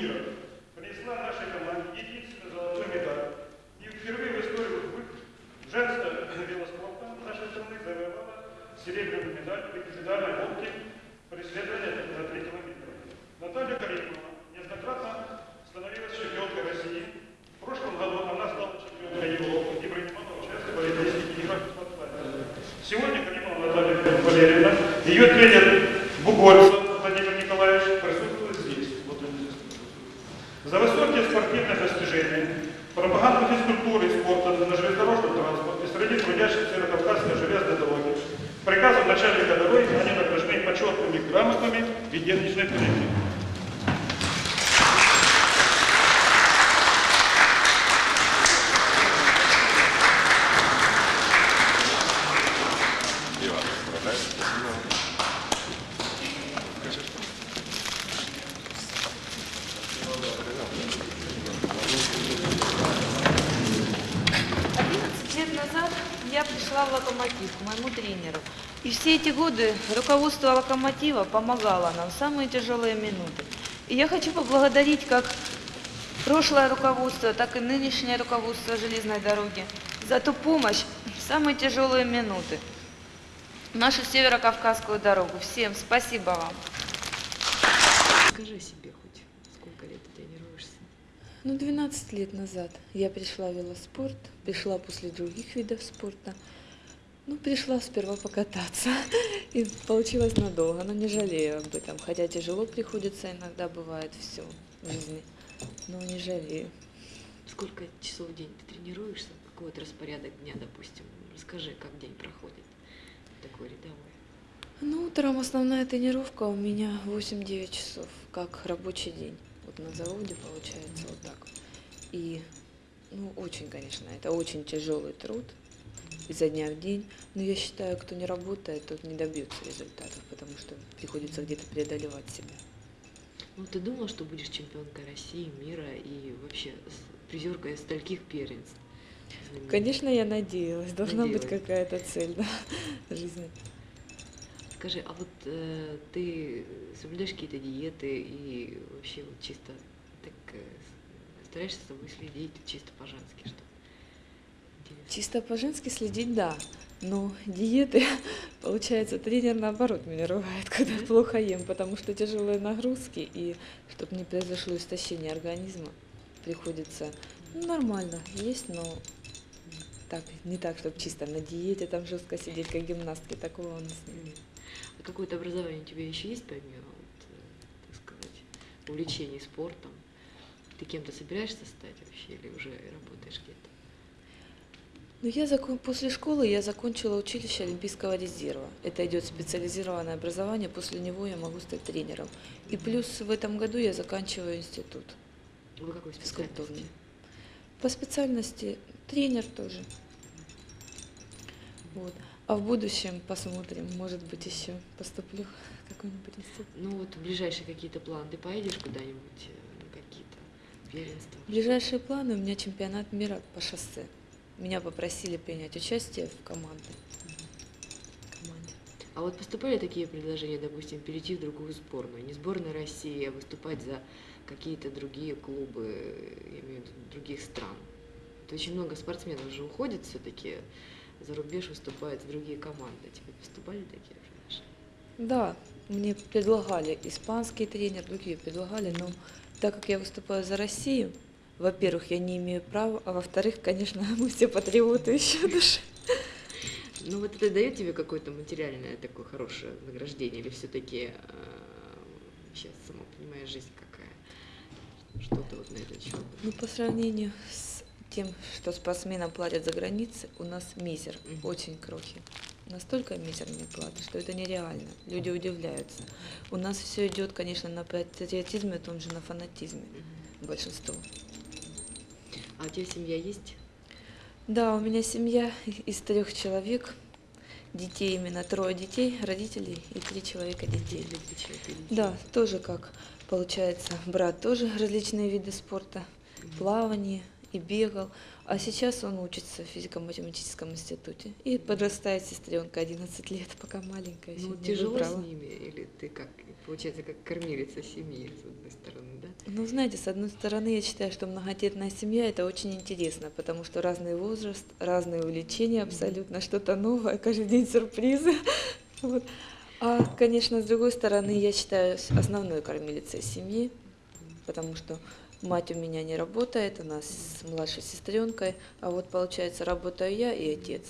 мира, принесла нашей команде единственную золотую медаль. И впервые в истории вы- женского велоспорта нашей страны завоевала серебряную медаль в индивидуальной гонке преследования на 3 километра. Наталья Каримова неоднократно становилась чемпионкой России. В прошлом году она стала чемпионкой Европы и принимала участие в Олимпийских играх в. Сегодня Каримова Наталья Валерьевна, ее тренер Бугольцев consiglieri suoi colleghi. И все эти годы руководство «Локомотива» помогало нам в самые тяжелые минуты. И я хочу поблагодарить как прошлое руководство, так и нынешнее руководство железной дороги за ту помощь в самые тяжелые минуты. Нашу северо-кавказскую дорогу. Всем спасибо вам. Скажи себе хоть, сколько лет ты тренируешься? Ну, 12 лет назад я пришла в велоспорт, пришла после других видов спорта. Ну, пришла сперва покататься, и получилось надолго, но не жалею об этом, хотя тяжело приходится, иногда бывает все в жизни, но не жалею. Сколько часов в день ты тренируешься? Какой вот распорядок дня, допустим? Расскажи, как день проходит такой рядовой. Ну, утром основная тренировка у меня 8-9 часов, как рабочий день. Вот на заводе получается вот так. И, ну, очень, конечно, это очень тяжелый труд изо дня в день. Но я считаю, кто не работает, тот не добьется результатов, потому что приходится где-то преодолевать себя. Ну, ты думал, что будешь чемпионкой России, мира и вообще призеркой стольких первенств? Конечно, я надеялась, должна быть Надеялась. какая-то цель да, жизни. Скажи, а вот э, ты соблюдаешь какие-то диеты и вообще вот чисто так э, стараешься с собой следить чисто по-женски, что? Чисто по-женски следить, да. Но диеты, получается, тренер наоборот меня ругает, когда Да? плохо ем, потому что тяжелые нагрузки, и чтобы не произошло истощение организма, приходится ну, нормально есть, но так, не так, чтобы чисто на диете там жестко сидеть, как гимнастки, такого у нас нет. А какое-то образование у тебя еще есть, помимо, вот, э, так сказать, увлечений спортом? Ты кем-то собираешься стать вообще или уже работаешь где-то? Ну, я закон... после школы я закончила училище Олимпийского резерва. Это идет специализированное образование, после него я могу стать тренером. И плюс в этом году я заканчиваю институт Вы какой специальности? По специальности тренер тоже. Вот. А в будущем посмотрим, может быть, еще поступлю в какой-нибудь институт. Ну вот ближайшие какие-то планы. Ты поедешь куда-нибудь э, на какие-то первенства? Ближайшие планы у меня чемпионат мира по шоссе. Меня попросили принять участие в команде. команде. А вот поступали такие предложения, допустим, перейти в другую сборную? Не сборная России, а выступать за какие-то другие клубы, я имею в виду других стран. То очень много спортсменов уже уходит все-таки за рубеж, выступают в другие команды. Тебе поступали такие приглашения? Да, мне предлагали испанский тренер, другие предлагали, но так как я выступаю за Россию, во-первых, я не имею права, а во-вторых, конечно, мы все патриоты еще души. Ну вот это дает тебе какое-то материальное такое хорошее награждение, или все-таки сейчас сама понимаешь жизнь какая? Что-то вот на этот счет. Ну, по сравнению с тем, что спортсменам платят за границей, у нас мизер, Мгм. очень крохи. Настолько мизерные платы, что это нереально. Люди удивляются. У нас все идет, конечно, на патриотизме, в том же на фанатизме большинство. А у тебя семья есть? Да, у меня семья из трех человек, детей именно трое детей, родителей и три человека детей. Да, тоже как получается, брат тоже различные виды спорта, плавание и бегал. А сейчас он учится в физико-математическом институте. И подрастает сестренка 11 лет, пока маленькая. Ну, тяжело выбрала. с ними, или ты как, получается, как кормилица семьи, с одной стороны, да? Ну, знаете, с одной стороны, я считаю, что многодетная семья это очень интересно, потому что разный возраст, разные увлечения абсолютно, что-то новое, каждый день сюрпризы. Вот. А, конечно, с другой стороны, я считаю основной кормилицей семьи, потому что мать у меня не работает, она с младшей сестренкой, а вот получается работаю я и отец.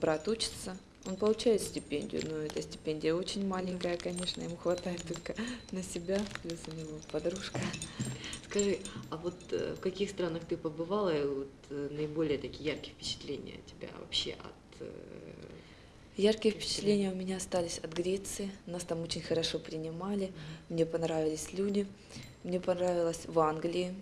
Брат учится, он получает стипендию, но эта стипендия очень маленькая, конечно, ему хватает только на себя, плюс у него подружка. Скажи, а вот э, в каких странах ты побывала, и вот э, наиболее такие яркие впечатления у тебя вообще от... э, Яркие впечатления у меня остались от Греции. Нас там очень хорошо принимали. Мне понравились люди. Мне понравилось в Англии.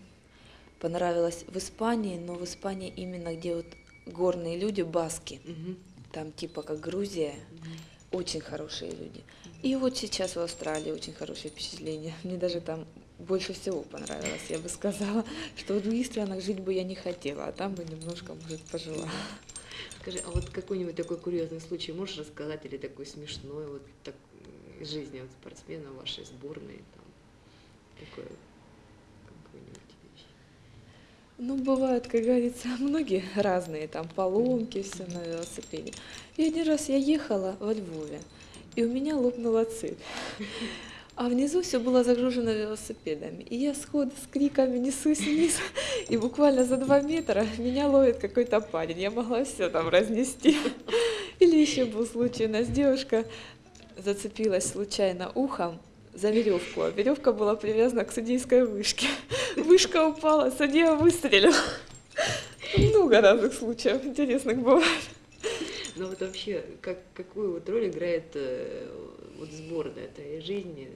Понравилось в Испании, но в Испании именно где вот горные люди, баски. Мгм, Там типа как Грузия. мгм. Очень хорошие люди. И вот сейчас в Австралии очень хорошие впечатления. Мне даже там больше всего понравилось, я бы сказала, что в других странах жить бы я не хотела, а там бы немножко, может, пожила. Скажи, а вот какой-нибудь такой курьезный случай можешь рассказать, или такой смешной, вот так, из жизни вот спортсмена вашей сборной, такое, какую-нибудь вещь? Ну, бывают, как говорится, многие разные, там поломки, все на велосипеде. И один раз я ехала во Львове, и у меня лопнула цепь. А внизу все было загружено велосипедами. И я сходу с криками несусь вниз, и буквально за два метра меня ловит какой-то парень. Я могла все там разнести. Или еще был случай, у нас девушка зацепилась случайно ухом за веревку, а веревка была привязана к судейской вышке. Вышка упала, судья выстрелил. Много разных случаев интересных бывает. Ну вот вообще, как, какую вот роль играет э, вот сборная этой жизни?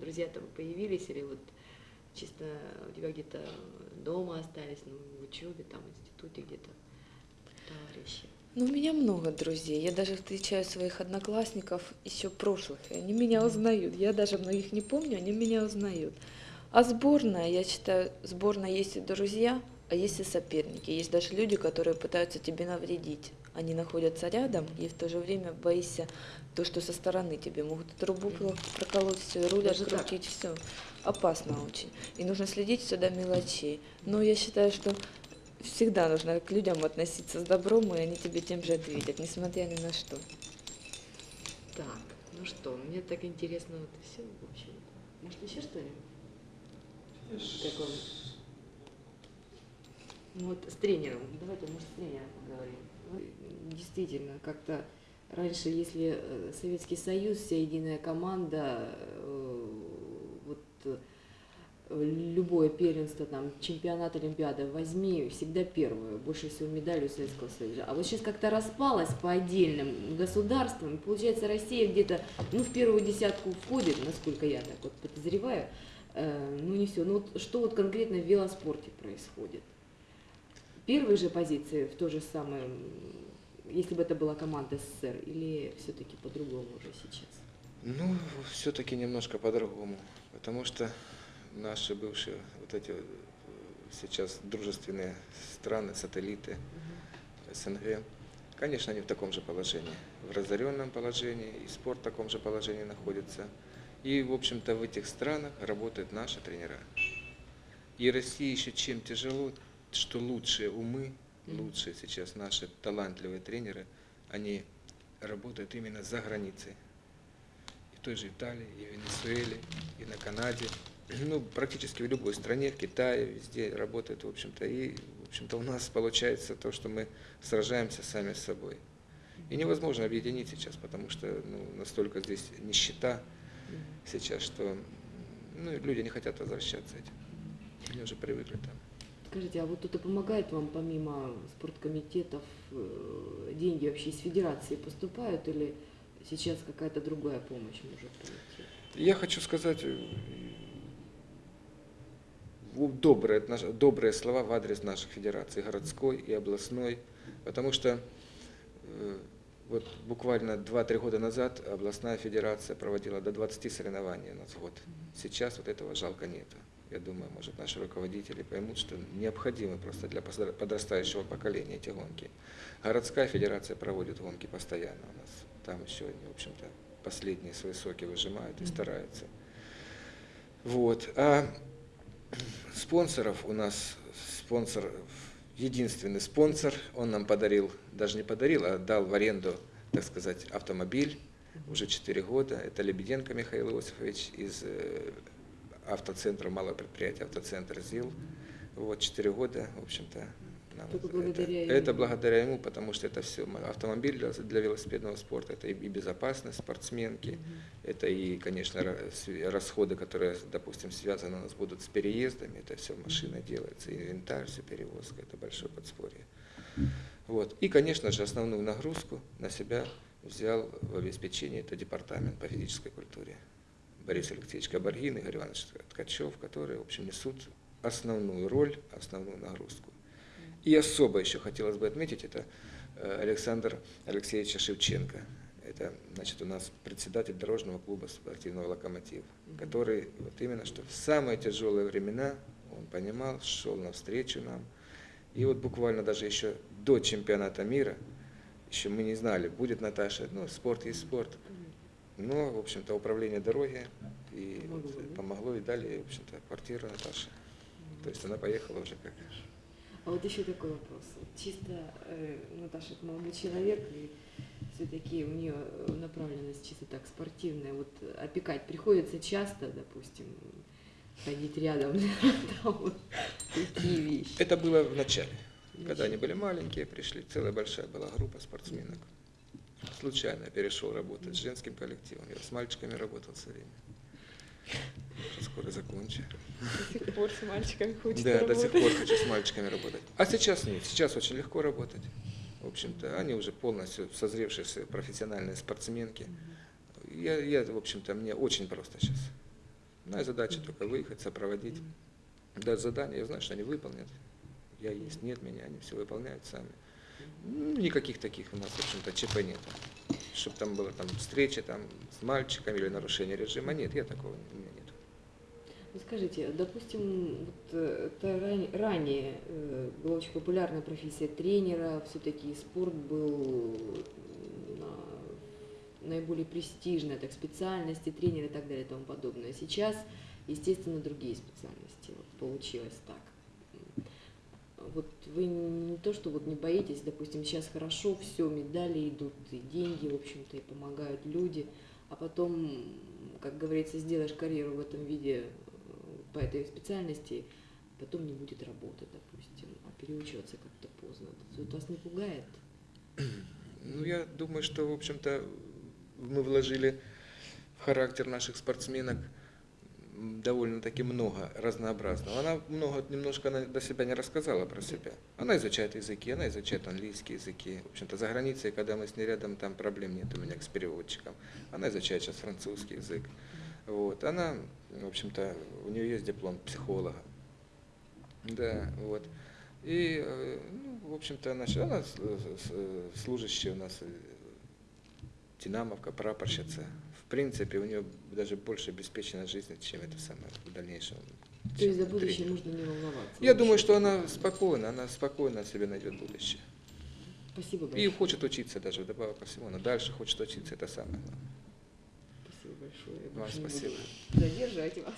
Друзья там появились или вот чисто у тебя где-то дома остались, ну, в учебе, там, институте где-то товарищи? Ну, у меня много друзей. Я даже встречаю своих одноклассников еще прошлых, и они меня узнают. Я даже многих не помню, они меня узнают. А сборная, я считаю, сборная есть и друзья, а есть и соперники. Есть даже люди, которые пытаются тебе навредить. Они находятся рядом, и в то же время боишься то, что со стороны тебе могут трубу про- проколоть, все, руль открутить, все. Опасно очень. И нужно следить до мелочей. Но я считаю, что всегда нужно к людям относиться с добром, и они тебе тем же ответят, несмотря ни на что. Так, ну что, мне так интересно вот все, в общем. Может, еще что-нибудь? Как? Ну вот с тренером, давайте, может, с тренером поговорим. Действительно, как-то раньше, если э, Советский Союз, вся единая команда, э, вот э, любое первенство, там, чемпионат, Олимпиада, возьми всегда первую, больше всего медалей у Советского Союза. А вот сейчас как-то распалась по отдельным государствам, и получается Россия где-то, ну, в первую десятку входит, насколько я так вот подозреваю, Э, ну, не все. Ну, вот что вот конкретно в велоспорте происходит? Первые же позиции в то же самое, если бы это была команда СССР, или все-таки по-другому уже сейчас? Ну, все-таки немножко по-другому, потому что наши бывшие вот эти э, сейчас дружественные страны, сателлиты СНГ, конечно, они в таком же положении, в разоренном положении, и спорт в таком же положении находится. И, в общем-то, в этих странах работают наши тренера. И России еще чем тяжело, что лучшие умы, лучшие сейчас наши талантливые тренеры, они работают именно за границей. И в той же Италии, и в Венесуэле, и на Канаде. Ну, практически в любой стране, в Китае, везде работают, в общем-то. И, в общем-то, у нас получается то, что мы сражаемся сами с собой. И невозможно объединить сейчас, потому что ну, настолько здесь нищета сейчас, что ну, люди не хотят возвращаться этим. Они уже привыкли там. Скажите, а вот кто-то помогает вам помимо спорткомитетов, э, деньги вообще из федерации поступают или сейчас какая-то другая помощь может прийти? Я хочу сказать добрые, добрые слова в адрес наших федераций, городской и областной, потому что э, вот буквально 2-3 года назад областная федерация проводила до 20 соревнований у нас в год. Сейчас вот этого жалко нету. я думаю, может, наши руководители поймут, что необходимы просто для подрастающего поколения эти гонки. Городская федерация проводит гонки постоянно у нас. Там еще они, в общем-то, последние свои соки выжимают и стараются. Вот. А спонсоров у нас спонсор, единственный спонсор, он нам подарил, даже не подарил, а дал в аренду, так сказать, автомобиль уже 4 года. Это Лебеденко Михаил Иосифович из э, автоцентра, малого предприятия автоцентр ЗИЛ. Вот 4 года, в общем-то, нам Только это, благодаря ему. это благодаря ему, потому что это все автомобиль для, для велосипедного спорта, это и и безопасность спортсменки, это и, конечно, расходы, которые, допустим, связаны у нас будут с переездами, это все машина делается, инвентарь, все перевозка, это большое подспорье. Вот. И, конечно же, основную нагрузку на себя взял в обеспечении это департамент по физической культуре. Борис Алексеевич Кабаргин, Игорь Иванович Ткачев, которые, в общем, несут основную роль, основную нагрузку. И особо еще хотелось бы отметить, это э, Александр Алексеевич Шевченко. Это, значит, у нас председатель дорожного клуба спортивного «Локомотив», который вот именно что в самые тяжелые времена он понимал, шел навстречу нам. И вот буквально даже еще до чемпионата мира, еще мы не знали, будет Наташа, ну, спорт есть спорт. Но, в общем-то, управление дороги и Помогло, помогло и дали, в общем-то, квартиру Наташи. То есть она поехала уже как А вот еще такой вопрос. Чисто э, Наташа это молодой человек, и все-таки у нее направленность чисто так спортивная. Вот опекать приходится часто, допустим, ходить рядом, там вот такие вещи. Это было в начале. Когда они были маленькие, пришли, целая большая была группа спортсменок. Случайно перешел работать с женским коллективом. Я с мальчиками работал все время. Скоро закончу. До сих пор с мальчиками хочется Да, до сих работать. пор хочу с мальчиками работать. А сейчас нет, сейчас очень легко работать. В общем-то, они уже полностью созревшие с- профессиональные спортсменки. Я, я, в общем-то, мне очень просто сейчас. Моя задача только выехать, сопроводить, дать задание, я знаю, что они выполнят. Я есть, нет меня, они все выполняют сами. Никаких таких у нас, в общем-то, ЧП нет. Чтобы там было там встреча там, с мальчиками или нарушение режима. Нет, я такого у меня нет. Ну, скажите, допустим, вот, э, это ран- ранее э, была очень популярная профессия тренера, все-таки спорт был на- наиболее престижная так, специальность, и тренер и так далее и тому подобное. Сейчас, естественно, другие специальности. Вот, получилось так. Вот вы не то, что вот не боитесь, допустим, сейчас хорошо, все, медали идут, и деньги, в общем-то, и помогают люди, а потом, как говорится, сделаешь карьеру в этом виде э, по этой специальности, потом не будет работы, допустим, а переучиваться как-то поздно. Это вас не пугает? Ну, я думаю, что, в общем-то, мы вложили в характер наших спортсменок довольно-таки много разнообразного. Она много, немножко она до себя не рассказала про себя. Она изучает языки, она изучает английские языки. В общем-то, за границей, когда мы с ней рядом, там проблем нет у меня с переводчиком. Она изучает сейчас французский язык. Вот. Она, в общем-то, у нее есть диплом психолога. Да, вот. И, ну, в общем-то, она, она служащая у нас, э, динамовка, прапорщица. В принципе, у нее даже больше обеспечена жизнь, чем это самое в дальнейшем. То есть за будущее тренер. нужно не волноваться? Я думаю, что она спокойна, она спокойно себе найдет будущее. Спасибо И большое. хочет учиться даже, вдобавок ко всему. Она дальше хочет учиться, это самое главное. Спасибо большое. Вам спасибо. Задерживать вас.